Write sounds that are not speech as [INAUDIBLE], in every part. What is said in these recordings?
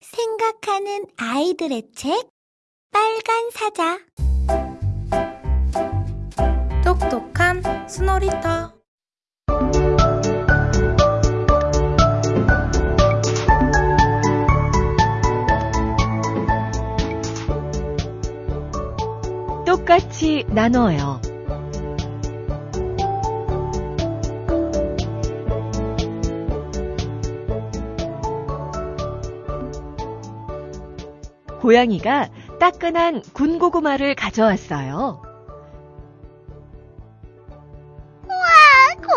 생각하는 아이들의 책 빨간 사자 똑똑한 스노리터 똑같이 나눠요. 고양이가 따끈한 군고구마를 가져왔어요.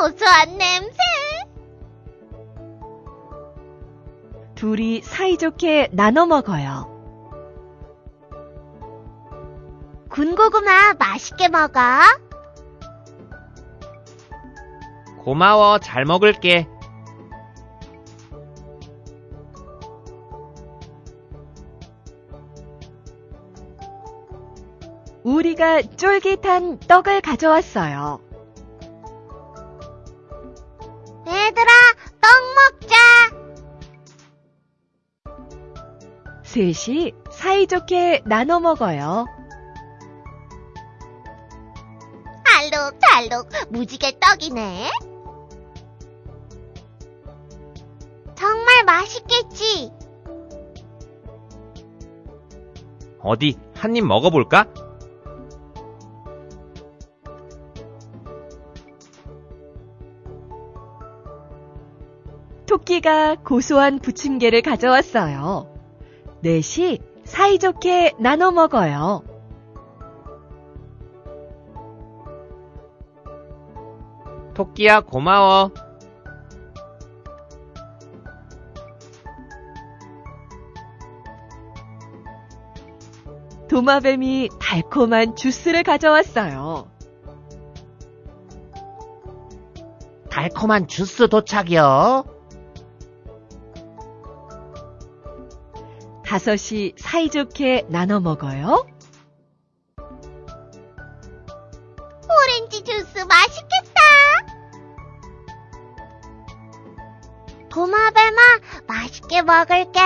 고소한 냄새 둘이 사이좋게 나눠 먹어요. 군고구마 맛있게 먹어 고마워, 잘 먹을게. 우리가 쫄깃한 떡을 가져왔어요. 얘들아 떡 먹자 셋이 사이좋게 나눠 먹어요. 알록달록 무지개 떡이네 정말 맛있겠지 어디, 한 입 먹어볼까? 토끼가 고소한 부침개를 가져왔어요. 넷이 사이좋게 나눠 먹어요. 토끼야, 고마워. 도마뱀이 달콤한 주스를 가져왔어요. 달콤한 주스 도착이요. 다섯이 사이좋게 나눠 먹어요. 오렌지 주스 맛있겠다 도마뱀아 맛있게 먹을게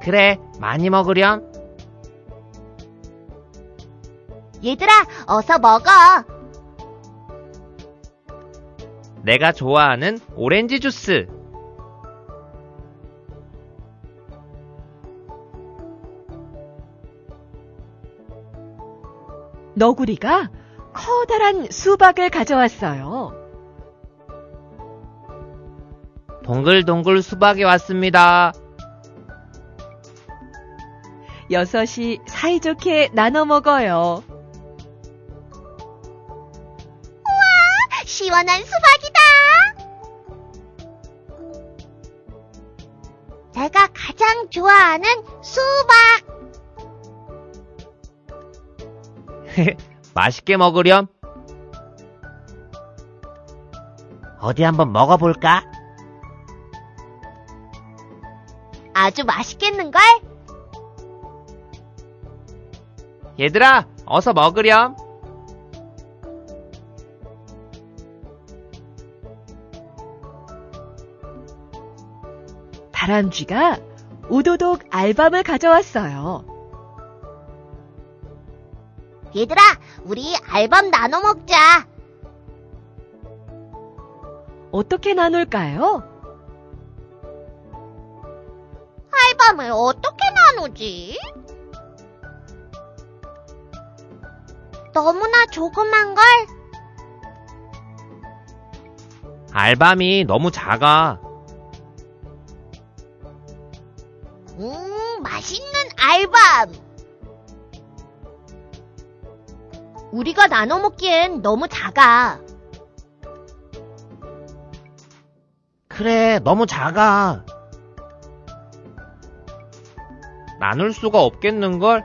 그래, 많이 먹으렴. 얘들아 어서 먹어 내가 좋아하는 오렌지 주스. 너구리가 커다란 수박을 가져왔어요. 동글동글 수박이 왔습니다. 여섯이 사이좋게 나눠 먹어요. 시원한 수박이다 내가 가장 좋아하는 수박 [LAUGHS] 맛있게 먹으렴. 어디 한번 먹어볼까? 아주 맛있겠는걸? 얘들아, 어서 먹으렴. 다람쥐가 오도독 알밤을 가져왔어요. 얘들아, 우리 알밤 나눠 먹자. 어떻게 나눌까요? 알밤을 어떻게 나누지? 너무나 조그만 걸? 알밤이 너무 작아. 음, 맛있는 알밤. 우리가 나눠 먹기엔 너무 작아. 그래, 너무 작아. 나눌 수가 없겠는걸?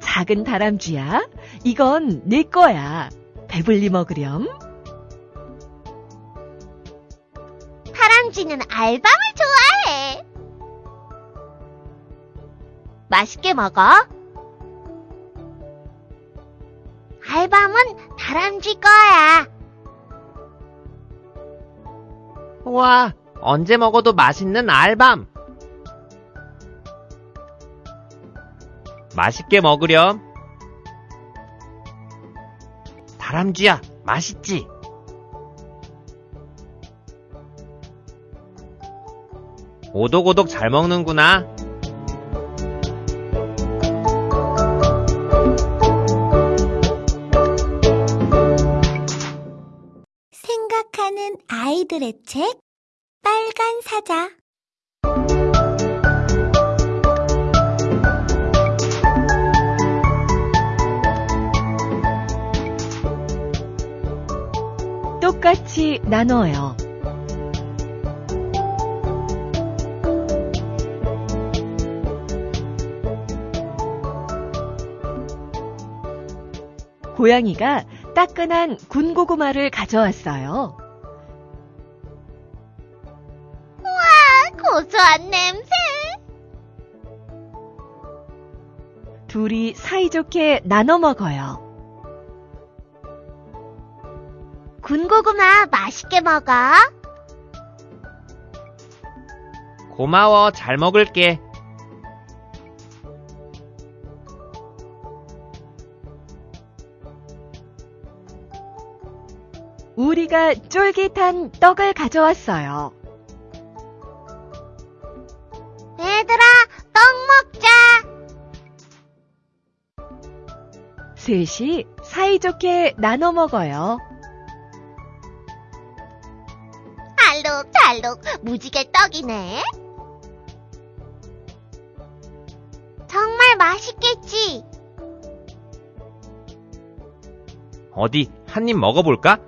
작은 다람쥐야, 이건 내 거야. 배불리 먹으렴. 다람쥐는 알밤을 맛있게 먹어. 알밤은 다람쥐 거야. 우와, 언제 먹어도 맛있는 알밤. 맛있게 먹으렴. 다람쥐야, 맛있지? 오독오독 잘 먹는구나. 아이들의 책 빨간 사자 똑같이 나눠요. 고양이가 따끈한 군고구마를 가져왔어요. 고소한 냄새 둘이 사이좋게 나눠 먹어요. 군고구마 맛있게 먹어 고마워, 잘 먹을게. 우리가 쫄깃한 떡을 가져왔어요. 셋이 사이좋게 나눠 먹어요. 알록달록 무지개 떡이네 정말 맛있겠지 어디, 한 입 먹어볼까?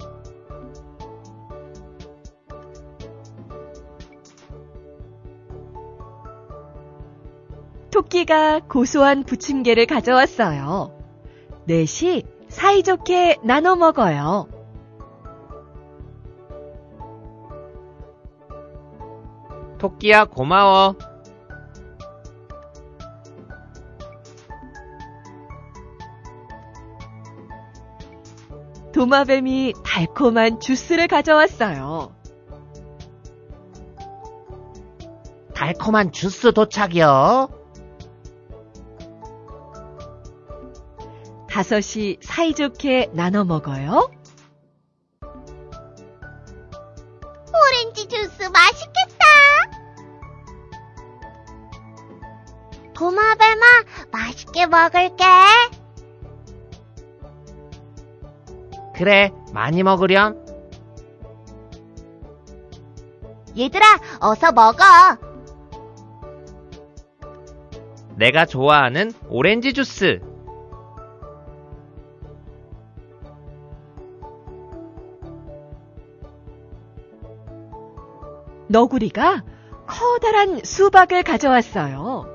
토끼가 고소한 부침개를 가져왔어요. 넷이 사이좋게 나눠 먹어요. 토끼야, 고마워. 도마뱀이 달콤한 주스를 가져왔어요. 달콤한 주스 도착이요. 다섯이 사이좋게 나눠 먹어요. 오렌지 주스 맛있겠다 도마뱀아 맛있게 먹을게 그래, 많이 먹으렴. 얘들아 어서 먹어 내가 좋아하는 오렌지 주스. 너구리가 커다란 수박을 가져왔어요.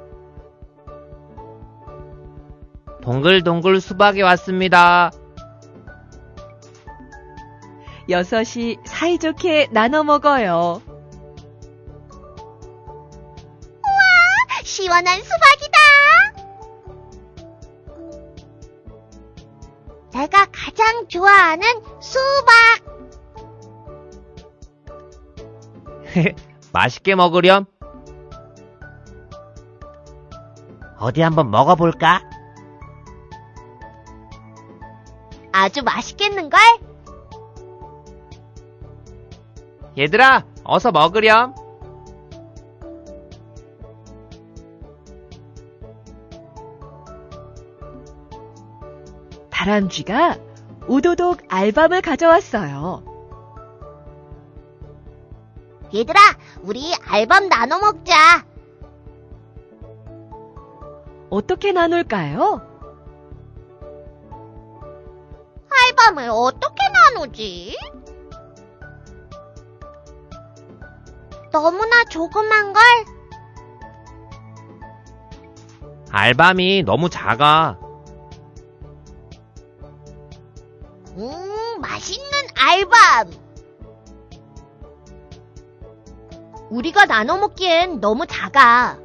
동글동글 수박이 왔습니다. 여섯이 사이좋게 나눠 먹어요. 시원한 수박이다 내가 가장 좋아하는 수박 [LAUGHS] 맛있게 먹으렴. 어디 한번 먹어볼까? 아주 맛있겠는걸? 얘들아, 어서 먹으렴. 다람쥐가 우도독 알밤을 가져왔어요. 얘들아, 우리 알밤 나눠 먹자. 어떻게 나눌까요? 알밤을 어떻게 나누지? 너무나 조그만 걸? 알밤이 너무 작아. 음, 맛있는 알밤. 우리가 나눠 먹기엔 너무 작아.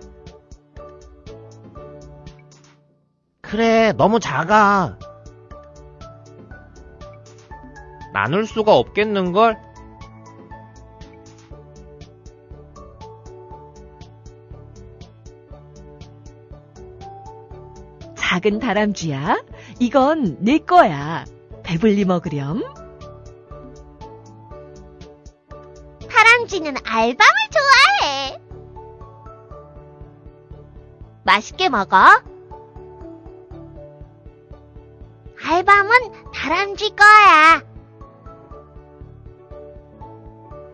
그래, 너무 작아. 나눌 수가 없겠는걸? 작은 다람쥐야, 이건 내 거야. 배불리 먹으렴. 다람쥐는 알밤을 좋아해. 맛있게 먹어. 알밤은 다람쥐 거야.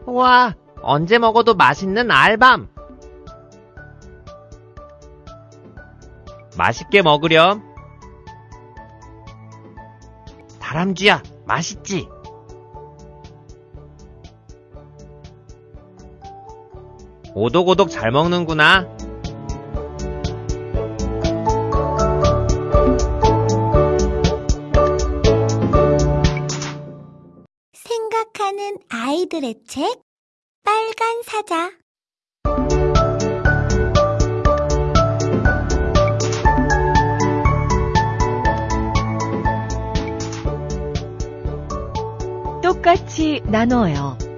우와, 언제 먹어도 맛있는 알밤. 맛있게 먹으렴. 다람쥐야, 맛있지? 오독오독 잘 먹는구나. 생각하는 아이들의 책 빨간 사자 똑같이 나눠요.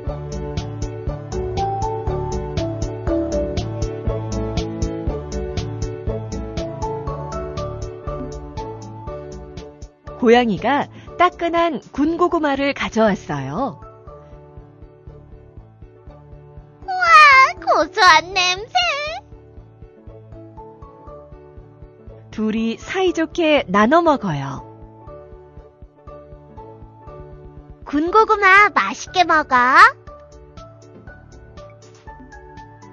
고양이가 따끈한 군고구마를 가져왔어요. 고소한 냄새 둘이 사이좋게 나눠 먹어요. 군고구마 맛있게 먹어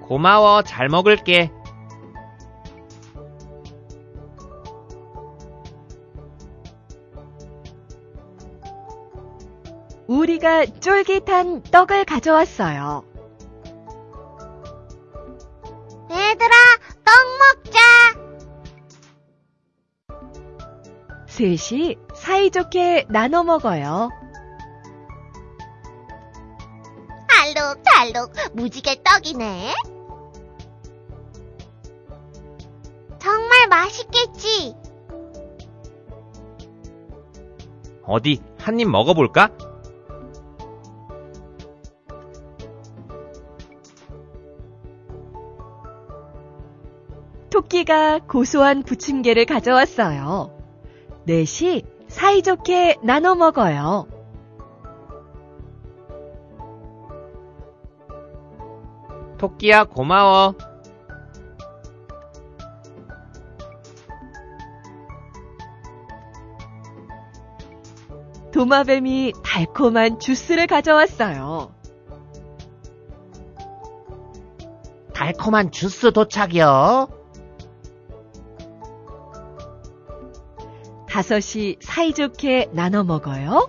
고마워, 잘 먹을게. 우리가 쫄깃한 떡을 가져왔어요. 얘들아 떡 먹자 셋이 사이좋게 나눠 먹어요. 알록달록 무지개 떡이네 정말 맛있겠지 어디, 한 입 먹어볼까? 토끼가 고소한 부침개를 가져왔어요. 넷이 사이좋게 나눠 먹어요. 토끼야, 고마워. 도마뱀이 달콤한 주스를 가져왔어요. 달콤한 주스 도착이요. 다섯이 사이좋게 나눠 먹어요.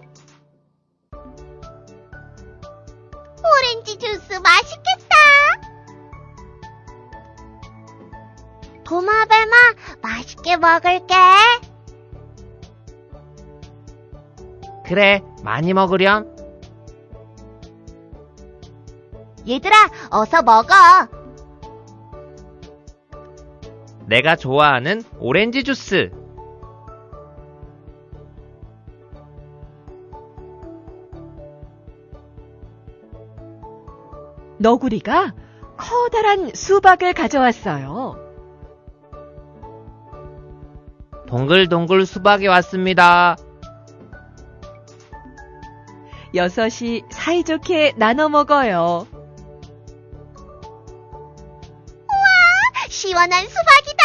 오렌지 주스 맛있겠다. 도마뱀아, 맛있게 먹을게. 그래, 많이 먹으렴. 얘들아, 어서 먹어. 내가 좋아하는 오렌지 주스. 너구리가 커다란 수박을 가져왔어요. 동글동글 수박이 왔습니다. 여섯이 사이좋게 나눠 먹어요. 시원한 수박이다.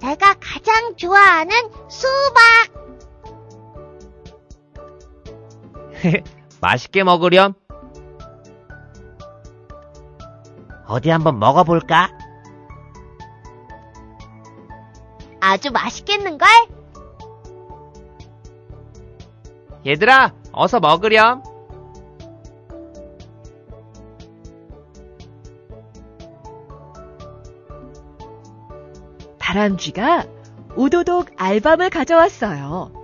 내가 가장 좋아하는 수박. [LAUGHS] 맛있게 먹으렴. 어디 한번 먹어볼까? 아주 맛있겠는걸? 얘들아, 어서 먹으렴. 다람쥐가 오도독 알밤을 가져왔어요.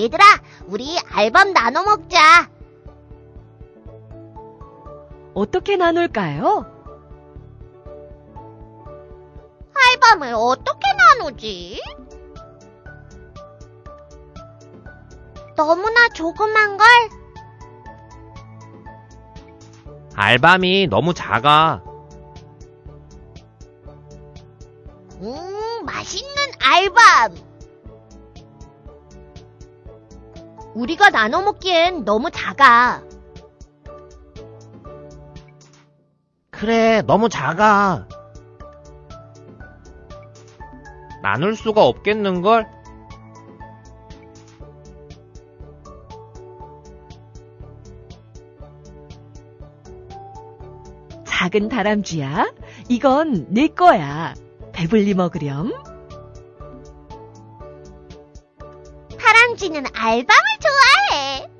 얘들아, 우리 알밤 나눠 먹자. 어떻게 나눌까요? 알밤을 어떻게 나누지? 너무나 조그만 걸? 알밤이 너무 작아. 음, 맛있는 알밤. 우리가 나눠 먹기엔 너무 작아. 그래, 너무 작아. 나눌 수가 없겠는걸? 작은 다람쥐야, 이건 내 거야. 배불리 먹으렴. 다람쥐는 알밤을 좋아해.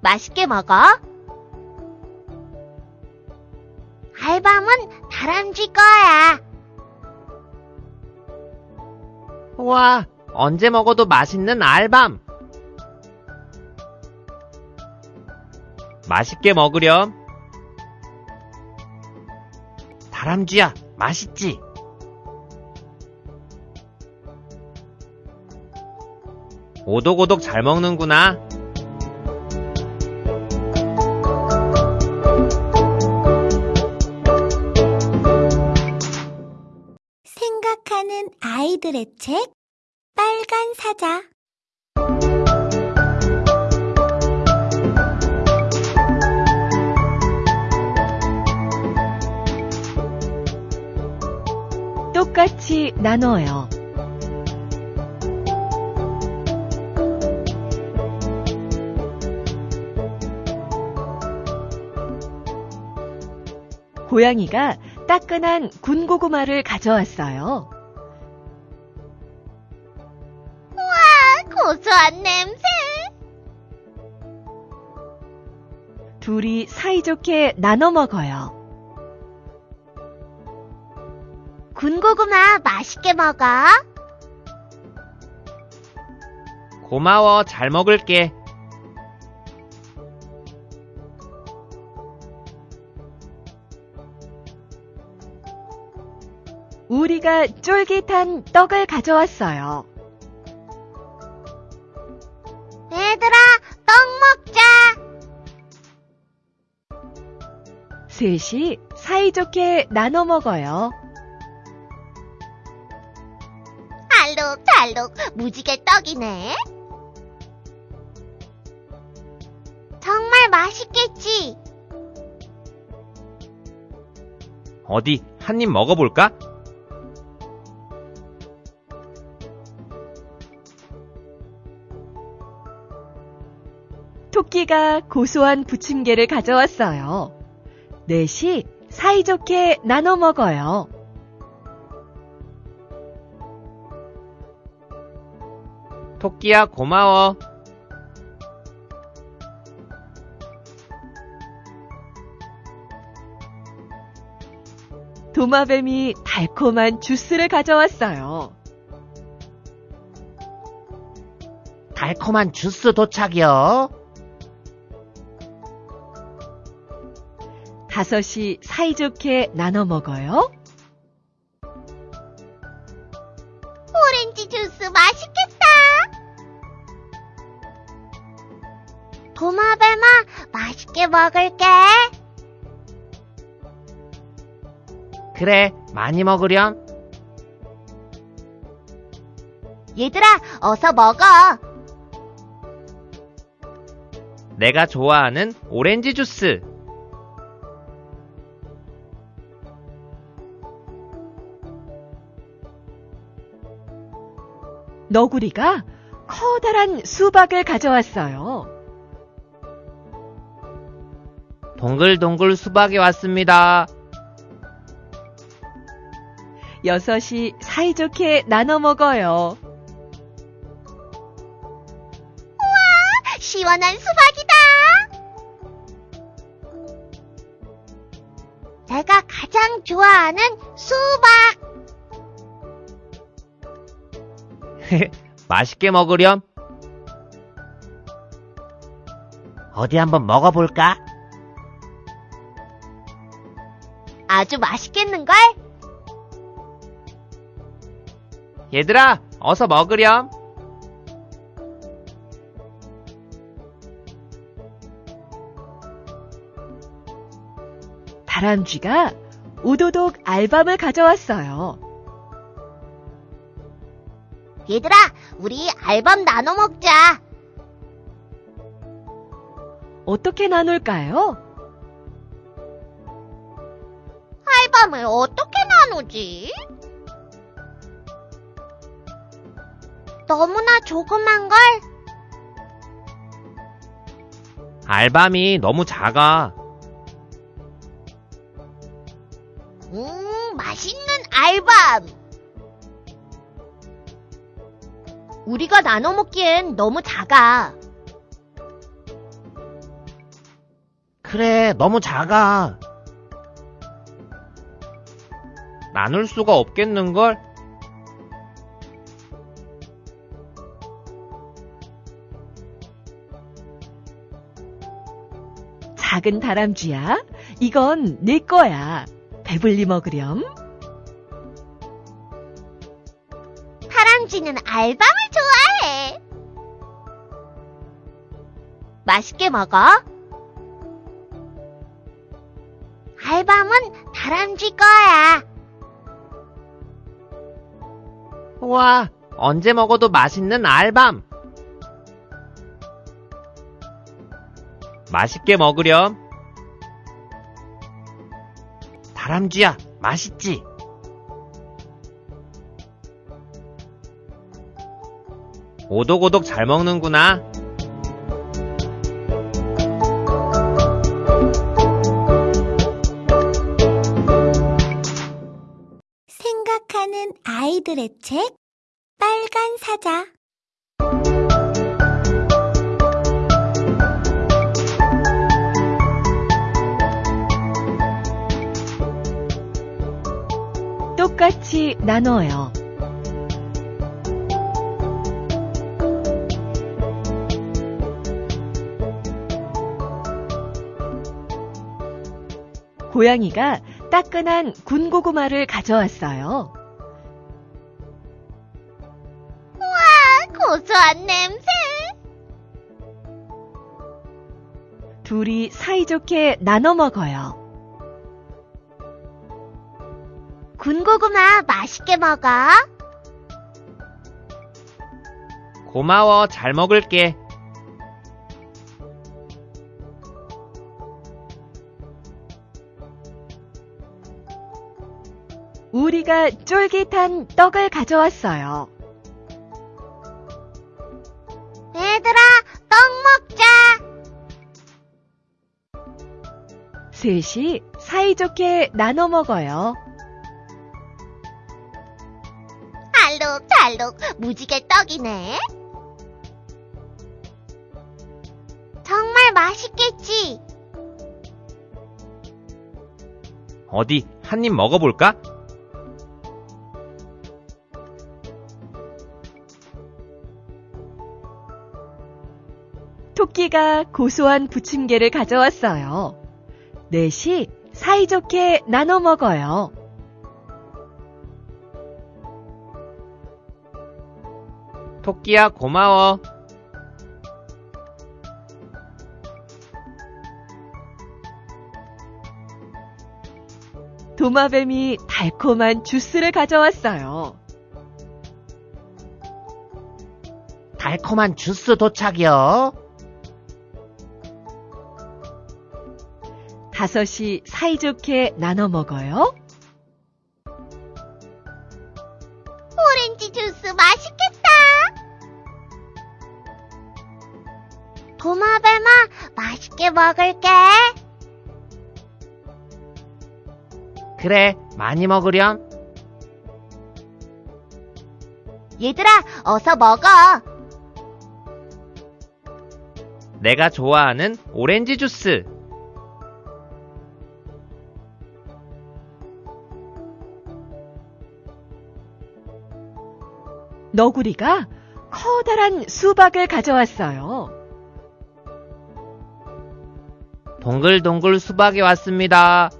맛있게 먹어. 알밤은 다람쥐 거야. 우와, 언제 먹어도 맛있는 알밤. 맛있게 먹으렴. 다람쥐야, 맛있지? 오독오독 잘 먹는구나. 생각하는 아이들의 책 빨간 사자 똑같이 나눠요. 고양이가 따끈한 군고구마를 가져왔어요. 고소한 냄새 둘이 사이좋게 나눠 먹어요. 군고구마 맛있게 먹어 고마워, 잘 먹을게. 우리가 쫄깃한 떡을 가져왔어요. 얘들아 떡 먹자 셋이 사이좋게 나눠 먹어요. 알록달록 무지개 떡이네 정말 맛있겠지 어디, 한 입 먹어볼까? 토끼가 고소한 부침개를 가져왔어요. 넷이 사이좋게 나눠 먹어요. 토끼야, 고마워. 도마뱀이 달콤한 주스를 가져왔어요. 달콤한 주스 도착이요. 다섯이 사이좋게 나눠 먹어요. 오렌지 주스 맛있겠다 도마뱀아 맛있게 먹을게 그래, 많이 먹으렴. 얘들아 어서 먹어 내가 좋아하는 오렌지 주스. 너구리가 커다란 수박을 가져왔어요. 동글동글 수박이 왔습니다. 여섯이 사이좋게 나눠 먹어요. 시원한 수박이다 내가 가장 좋아하는 수박 [LAUGHS] 맛있게 먹으렴. 어디 한번 먹어볼까? 아주 맛있겠는걸? 얘들아, 어서 먹으렴. 다람쥐가 우도독 알밤을 가져왔어요. 얘들아, 우리 알밤 나눠 먹자. 어떻게 나눌까요? 알밤을 어떻게 나누지? 너무나 조그만 걸? 알밤이 너무 작아. 음, 맛있는 알밤. 우리가 나눠 먹기엔 너무 작아. 그래, 너무 작아. 나눌 수가 없겠는걸? 작은 다람쥐야, 이건 내 거야. 배불리 먹으렴. 다람쥐는 알밤을 맛있게 먹어. 알밤은 다람쥐 거야. 우와, 언제 먹어도 맛있는 알밤. 맛있게 먹으렴. 다람쥐야, 맛있지? 오독오독 잘 먹는구나. 아이들의 책 빨간 사자 똑같이 나눠요. 고양이가 따끈한 군고구마를 가져왔어요. 고소한 냄새 둘이 사이좋게 나눠 먹어요. 군고구마 맛있게 먹어 고마워, 잘 먹을게. 우리가 쫄깃한 떡을 가져왔어요. 셋이 사이좋게 나눠 먹어요. 알록달록 무지개 떡이네 정말 맛있겠지 어디, 한 입 먹어볼까? 토끼가 고소한 부침개를 가져왔어요. 넷이 사이좋게 나눠 먹어요. 토끼야, 고마워. 도마뱀이 달콤한 주스를 가져왔어요. 달콤한 주스 도착이요. 다섯이 사이좋게 나눠 먹어요. 오렌지 주스 맛있겠다 도마뱀아 맛있게 먹을게 그래, 많이 먹으렴. 얘들아 어서 먹어 내가 좋아하는 오렌지 주스. 너구리가 커다란 수박을 가져왔어요. 동글동글 수박이 왔습니다.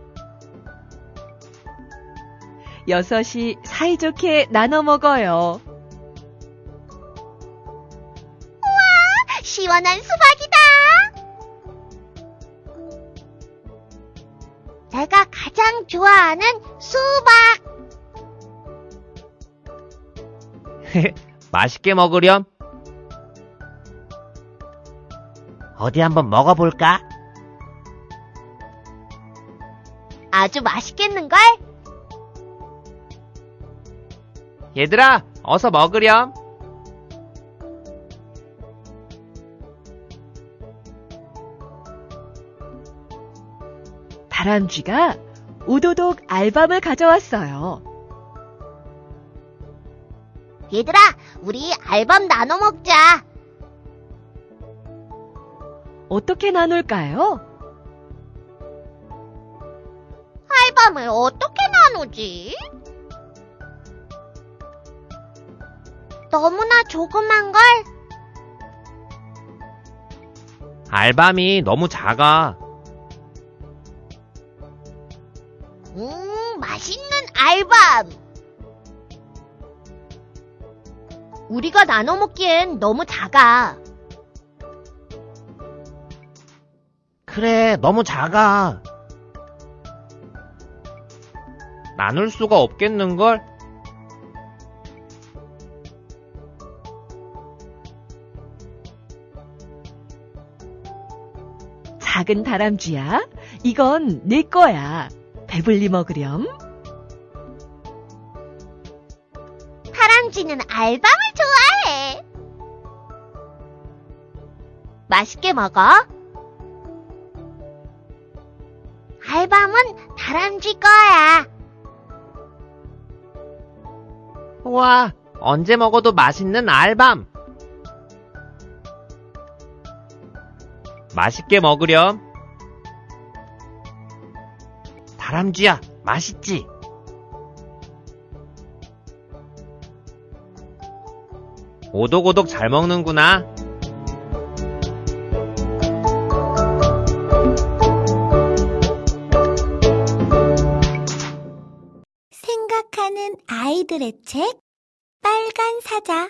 여섯이 사이좋게 나눠 먹어요. 시원한 수박이다 내가 좋아하는 수박. [LAUGHS] 맛있게 먹으렴. 어디 한번 먹어볼까? 아주 맛있겠는걸? 얘들아, 어서 먹으렴. 다람쥐가 오도독 알밤을 가져왔어요. 얘들아, 우리 알밤 나눠 먹자. 어떻게 나눌까요? 알밤을 어떻게 나누지? 너무나 조그만 걸? 알밤이 너무 작아. 음, 맛있는 알밤. 우리가 나눠 먹기엔 너무 작아. 그래, 너무 작아. 나눌 수가 없겠는걸? 작은 다람쥐야, 이건 내 거야. 배불리 먹으렴. 다람쥐는 알밤을 좋아해. 맛있게 먹어. 알밤은 다람쥐 거야. 우와, 언제 먹어도 맛있는 알밤. 맛있게 먹으렴. 다람쥐야, 맛있지? 오독오독 잘 먹는구나. 생각하는 아이들의 책 빨간 사자